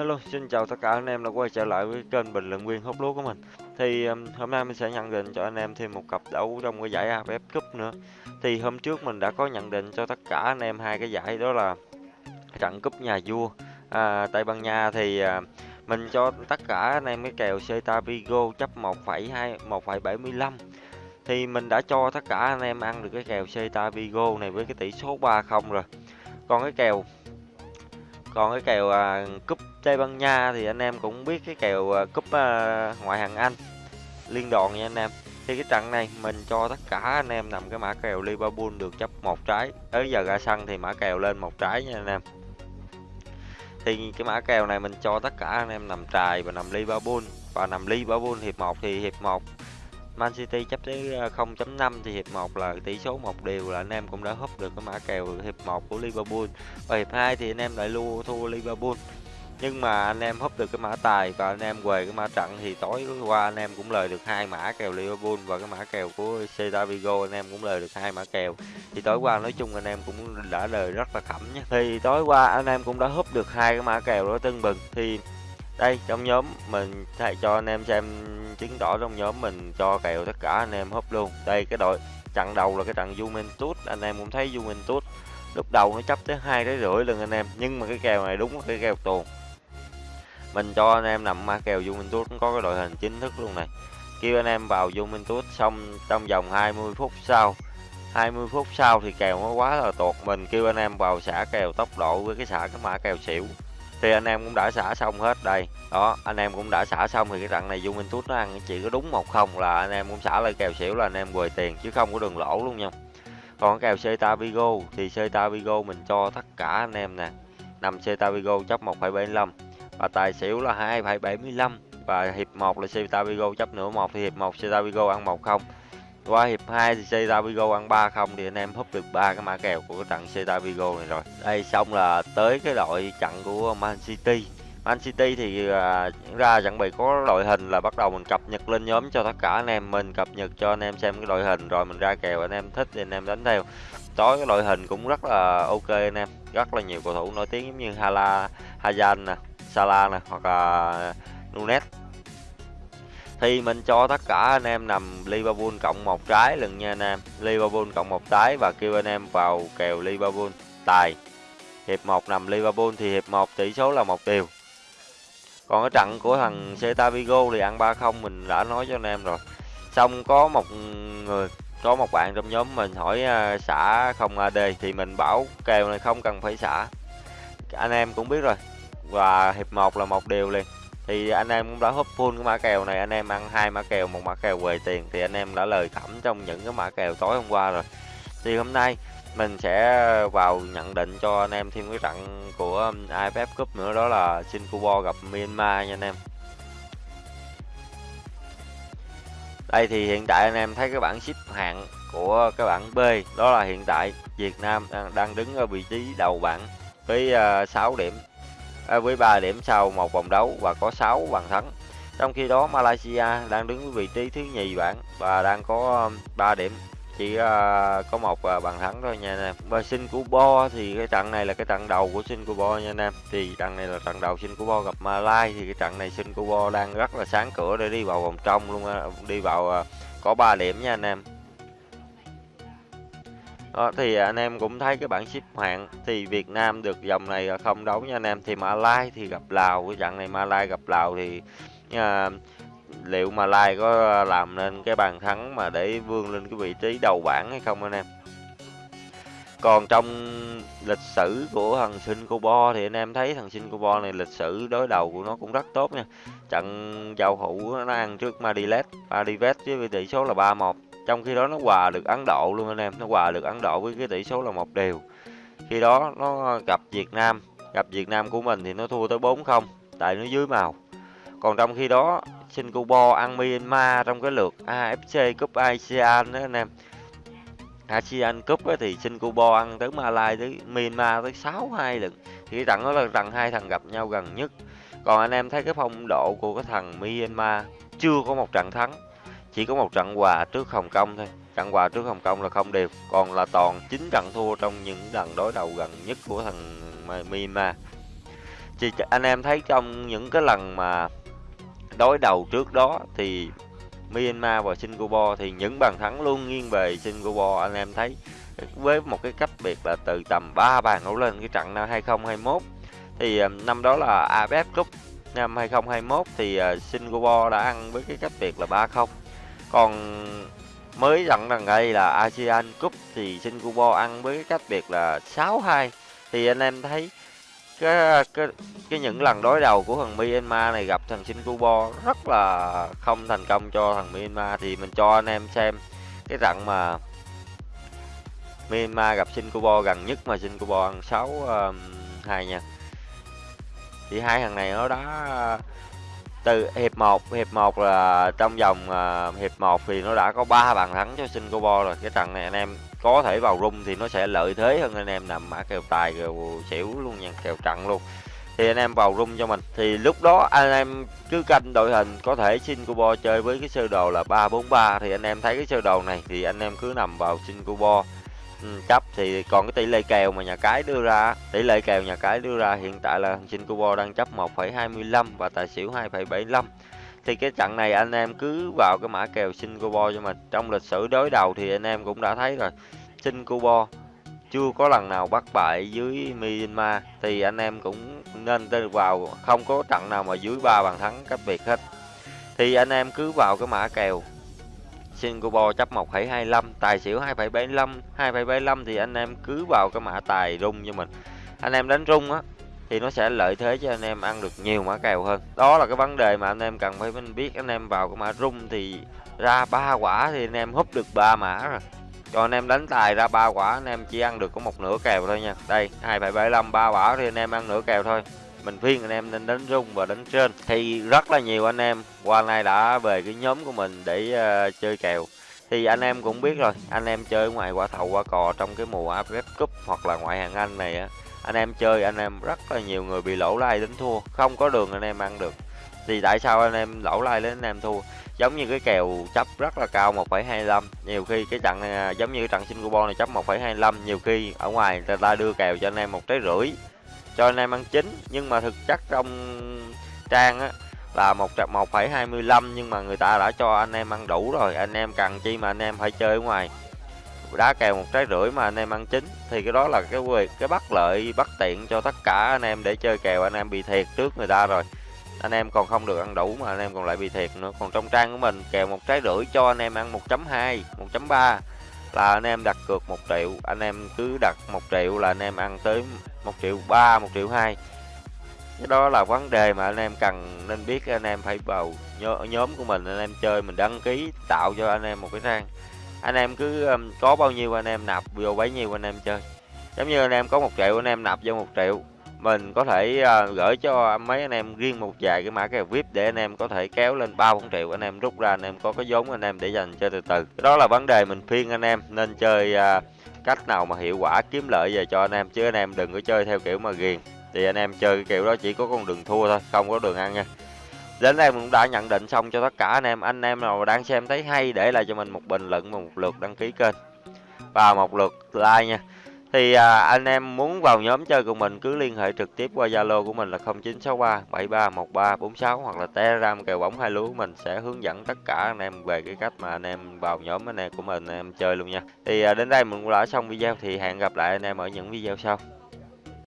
Hello, xin chào tất cả anh em đã quay trở lại với kênh bình luận viên hút lúa của mình. Thì um, hôm nay mình sẽ nhận định cho anh em thêm một cặp đấu trong cái giải AFF Cup nữa. Thì hôm trước mình đã có nhận định cho tất cả anh em hai cái giải đó là trận cúp nhà vua à, Tây Ban Nha thì à, mình cho tất cả anh em cái kèo Celta Vigo chấp 1,2 1,75 thì mình đã cho tất cả anh em ăn được cái kèo Celta Vigo này với cái tỷ số 3-0 rồi. Còn cái kèo còn cái kèo à, cúp Tây Ban Nha thì anh em cũng biết cái kèo à, cúp à, ngoại hạng Anh liên đoàn nha anh em. Thì cái trận này mình cho tất cả anh em nằm cái mã kèo Liverpool được chấp một trái. Tới giờ ra sân thì mã kèo lên một trái nha anh em. Thì cái mã kèo này mình cho tất cả anh em nằm trài và nằm Liverpool. Và nằm Liverpool hiệp 1 thì hiệp 1 Man City chấp tới ờ, 0.5 thì hiệp 1 là tỷ số một điều là anh em cũng đã húp được cái mã kèo hiệp 1 của Liverpool. Và hiệp 2 thì anh em lại luôn thua Liverpool. Nhưng mà anh em húp được cái mã tài và anh em về cái mã trận thì tối qua anh em cũng lời được hai mã kèo Liverpool và cái mã kèo của Celta Vigo, anh em cũng lời được hai mã kèo. Thì tối qua nói chung anh em cũng đã lời rất là khẩm nhé. Thì tối qua anh em cũng đã húp được hai cái mã kèo đó tưng bừng thì đây, trong nhóm mình thầy cho anh em xem chứng đỏ trong nhóm mình cho kèo tất cả anh em húp luôn. Đây, cái đội trận đầu là cái trận Juventus. Anh em cũng thấy Juventus lúc đầu nó chấp tới hai tới rưỡi lần anh em, nhưng mà cái kèo này đúng cái kèo tuồn. Mình cho anh em nằm ma kèo Juventus có cái đội hình chính thức luôn này. Kêu anh em vào Juventus xong trong vòng 20 phút sau 20 phút sau thì kèo nó quá là tuột. Mình kêu anh em vào xả kèo tốc độ với cái xả cái mã kèo xỉu thì anh em cũng đã xả xong hết đây. Đó anh em cũng đã xả xong thì cái trận này dung minh tút nó ăn chỉ có đúng một không là anh em cũng xả lại kèo xỉu là anh em quầy tiền chứ không có đường lỗ luôn nha. Còn kèo Celta Vigo thì Celta Vigo mình cho tất cả anh em nè. Nằm Celta Vigo chấp 1,75 và tài xỉu là 2,75 và hiệp 1 là Celta Vigo chấp nửa một thì hiệp 1 Celta Vigo ăn 1 không qua hiệp 2 thì Celta Vigo ăn 3 không thì anh em húp được ba cái mã kèo của cái trận Celta Vigo này rồi. Đây xong là tới cái đội trận của Man City. Man City thì à, ra chuẩn bị có đội hình là bắt đầu mình cập nhật lên nhóm cho tất cả anh em mình cập nhật cho anh em xem cái đội hình rồi mình ra kèo anh em thích thì anh em đánh theo. Tối cái đội hình cũng rất là ok anh em, rất là nhiều cầu thủ nổi tiếng giống như Hala, Hazard nè, Salah nè hoặc là Nunes thì mình cho tất cả anh em nằm Liverpool cộng một trái lần nha anh em. Liverpool cộng một trái và kêu anh em vào kèo Liverpool. Tài, hiệp 1 nằm Liverpool thì hiệp 1 tỷ số là một điều. Còn cái trận của thằng Celta Vigo thì ăn 3-0 mình đã nói cho anh em rồi. Xong có một người, có một bạn trong nhóm mình hỏi à, xả không AD thì mình bảo kèo này không cần phải xả. Anh em cũng biết rồi. Và hiệp 1 là một điều liền thì anh em cũng đã húp full cái mã kèo này anh em ăn hai mã kèo một mã kèo về tiền thì anh em đã lời thẩm trong những cái mã kèo tối hôm qua rồi. Thì hôm nay mình sẽ vào nhận định cho anh em thêm cái trận của um, AFF Cup nữa đó là Singapore gặp Myanmar nha anh em. Đây thì hiện tại anh em thấy cái bảng xếp hạng của cái bảng B đó là hiện tại Việt Nam đang, đang đứng ở vị trí đầu bảng với uh, 6 điểm. À, với 3 điểm sau một vòng đấu và có 6 bàn thắng. Trong khi đó Malaysia đang đứng vị trí thứ nhì bảng và đang có um, 3 điểm chỉ uh, có một uh, bàn thắng thôi nha anh em. Và Singapore thì cái trận này là cái trận đầu của Singapore nha anh em. Thì trận này là trận đầu Singapore gặp Malai thì cái trận này Singapore đang rất là sáng cửa để đi vào vòng trong luôn đi vào uh, có 3 điểm nha anh em. Đó, thì anh em cũng thấy cái bảng xếp hạng thì Việt Nam được dòng này à, không đấu nha anh em. Thì Malai thì gặp Lào cái trận này Malai gặp Lào thì à, liệu Malai có làm nên cái bàn thắng mà để vươn lên cái vị trí đầu bảng hay không anh em? Còn trong lịch sử của thằng Singapore thì anh em thấy thằng Singapore này lịch sử đối đầu của nó cũng rất tốt nha. Trận giao hữu nó ăn trước Madilet Madilet với tỷ số là 3-1 trong khi đó nó hòa được Ấn Độ luôn anh em nó hòa được Ấn Độ với cái tỷ số là một đều. Khi đó nó gặp Việt Nam gặp Việt Nam của mình thì nó thua tới 4-0 tại nó dưới màu. Còn trong khi đó Singapore ăn Myanmar trong cái lượt AFC Cup ASEAN đó anh em. ASEAN Cup ấy, thì Singapore ăn tới Malaysia tới Myanmar tới 6-2 lần. Thì cái trận đó là trận hai thằng gặp nhau gần nhất. Còn anh em thấy cái phong độ của cái thằng Myanmar chưa có một trận thắng chỉ có một trận hòa trước Hồng Kông thôi. Trận hòa trước Hồng Kông là không đều, còn là toàn 9 trận thua trong những lần đối đầu gần nhất của thằng Myanmar. Chị anh em thấy trong những cái lần mà đối đầu trước đó thì Myanmar và Singapore thì những bàn thắng luôn nghiêng về Singapore. Anh em thấy với một cái cách biệt là từ tầm 3 bàn đổ lên cái trận năm 2021 thì ờ, năm đó là AFF Cup. Năm 2021 thì ờ, Singapore đã ăn với cái cách biệt là 3-0 còn mới dặn rằng đây là ASEAN Cup thì Singapore ăn với cái cách biệt là 6-2 thì anh em thấy cái cái cái những lần đối đầu của thằng Myanmar này gặp thằng Singapore rất là không thành công cho thằng Myanmar. Thì mình cho anh em xem cái trận mà Myanmar gặp Singapore gần nhất mà Singapore ăn 6-2 um, nha. Thì hai thằng này nó đã từ hiệp 1 hiệp 1 là trong vòng uh, hiệp 1 thì nó đã có 3 bàn thắng cho Singapore rồi. Cái trận này anh em có thể vào rung thì nó sẽ lợi thế hơn anh em nằm mã kèo tài kèo xỉu luôn nha kèo trận luôn. Thì anh em vào rung cho mình. Thì lúc đó anh em cứ canh đội hình có thể Singapore chơi với cái sơ đồ là 343 thì anh em thấy cái sơ đồ này thì anh em cứ nằm vào Singapore ừ, chấp thì còn cái tỷ lệ kèo mà nhà cái đưa ra tỷ lệ kèo nhà cái đưa ra hiện tại là Singapore đang chấp 1,25 và tài xỉu 2,75 thì cái trận này anh em cứ vào cái mã kèo Singapore cho mình trong lịch sử đối đầu thì anh em cũng đã thấy rồi. Singapore chưa có lần nào bắt bại dưới Myanmar thì anh em cũng nên vào không có trận nào mà dưới ba bàn thắng cách biệt hết. Thì anh em cứ vào cái mã kèo Singapore chấp 1,25 tài xỉu 2,75 2,75 thì anh em cứ vào cái mã tài rung cho mình. Anh em đánh rung á thì nó sẽ lợi thế cho anh em ăn được nhiều mã kèo hơn. Đó là cái vấn đề mà anh em cần phải biết anh em vào cái mã rung thì ra ba quả thì anh em húp được ba mã rồi. Cho anh em đánh tài ra ba quả anh em chỉ ăn được có một nửa kèo thôi nha. Đây 2,75 ba quả thì anh em ăn nửa kèo thôi mình khuyên anh em nên đánh rung và đánh trên thì rất là nhiều anh em qua nay đã về cái nhóm của mình để uh, chơi kèo thì anh em cũng biết rồi anh em chơi ngoài quả thầu quả cò trong cái mùa AFF Cup hoặc là ngoại hạng Anh này á anh em chơi anh em rất là nhiều người bị lỗ lai đến thua không có đường anh em ăn được thì tại sao anh em lỗ lai đến anh em thua giống như cái kèo chấp rất là cao 1,25 nhiều khi cái trận này, giống như cái trận Singapore này chấp 1,25 nhiều khi ở ngoài người ta đưa kèo cho anh em một trái rưỡi cho anh em ăn chính nhưng mà thực chất trong trang á, là một một phẩy hai mươi lăm, nhưng mà người ta đã cho anh em ăn đủ rồi. Anh em cần chi mà anh em phải chơi ở ngoài. Đá kèo một trái rưỡi mà anh em ăn chính thì cái đó là cái việc cái bất lợi, bất tiện cho tất cả anh em để chơi kèo. Anh em bị thiệt trước người ta rồi. Anh em còn không được ăn đủ mà anh em còn lại bị thiệt nữa. Còn trong trang của mình, kèo một trái rưỡi cho anh em ăn 1.2 1.3 là anh em đặt cược 1 triệu anh em cứ đặt 1 triệu là anh em ăn tới 1 triệu 3 1 triệu 2 cái đó là vấn đề mà anh em cần nên biết anh em phải vào nhóm của mình anh em chơi mình đăng ký tạo cho anh em một cái trang anh em cứ um, có bao nhiêu anh em nạp vô bấy nhiêu anh em chơi giống như anh em có một triệu anh em nạp vô một triệu mình có thể uh, gửi cho mấy anh em riêng một vài cái mã kèo vip để anh em có thể kéo lên ba bốn triệu anh em rút ra anh em có cái vốn anh em để dành chơi từ từ. Đó là vấn đề mình khuyên anh em nên chơi uh, cách nào mà hiệu quả kiếm lợi về cho anh em chứ anh em đừng có chơi theo kiểu mà ghiền. Thì anh em chơi cái kiểu đó chỉ có con đường thua thôi không có đường ăn nha. Đến đây mình cũng đã nhận định xong cho tất cả anh em. Anh em nào đang xem thấy hay để lại cho mình một bình luận và một lượt đăng ký kênh. Và một lượt like nha thì à, anh em muốn vào nhóm chơi cùng mình cứ liên hệ trực tiếp qua Zalo của mình là 0963 731346 hoặc là Telegram kèo bóng hai lúa của mình sẽ hướng dẫn tất cả anh em về cái cách mà anh em vào nhóm anh em của mình anh em chơi luôn nha. Thì à, đến đây mình cũng đã xong video thì hẹn gặp lại anh em ở những video sau.